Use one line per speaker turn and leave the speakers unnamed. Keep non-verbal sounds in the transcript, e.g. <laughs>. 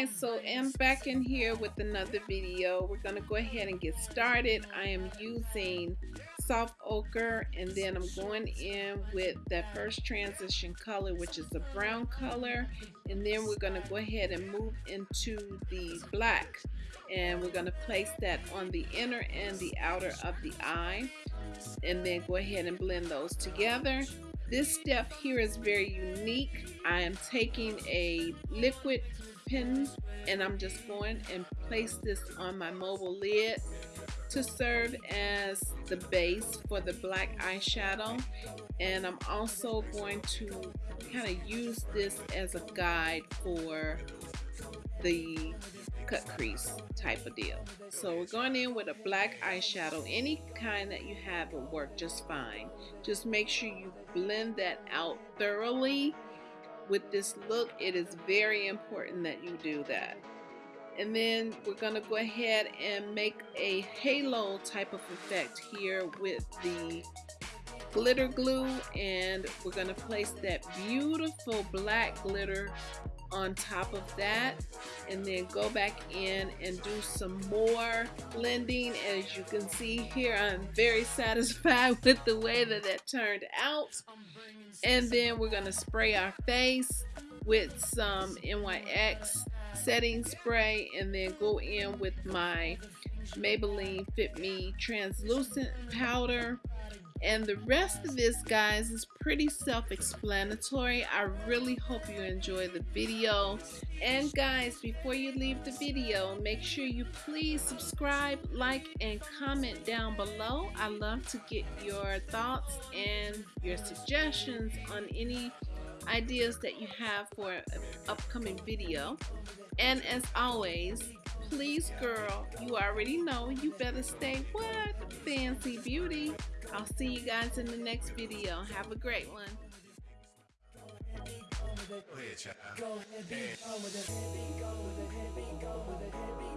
guys so I'm back in here with another video. We're gonna go ahead and get started. I am using soft ochre and then I'm going in with that first transition color which is the brown color. And then we're gonna go ahead and move into the black. And we're gonna place that on the inner and the outer of the eye. And then go ahead and blend those together. This step here is very unique. I am taking a liquid and I'm just going and place this on my mobile lid to serve as the base for the black eyeshadow and I'm also going to kind of use this as a guide for the cut crease type of deal. So we're going in with a black eyeshadow. Any kind that you have will work just fine. Just make sure you blend that out thoroughly. With this look, it is very important that you do that. And then we're going to go ahead and make a halo type of effect here with the glitter glue and we're going to place that beautiful black glitter on top of that and then go back in and do some more blending. As you can see here I'm very <laughs> satisfied with the way that that turned out. And then we're gonna spray our face with some NYX setting spray and then go in with my Maybelline Fit Me translucent powder and the rest of this, guys, is pretty self-explanatory. I really hope you enjoy the video. And guys, before you leave the video, make sure you please subscribe, like, and comment down below. I love to get your thoughts and your suggestions on any ideas that you have for an upcoming video. And as always, please girl, you already know you better stay what? Fancy beauty. I'll see you guys in the next video. Have a great one. Go ahead,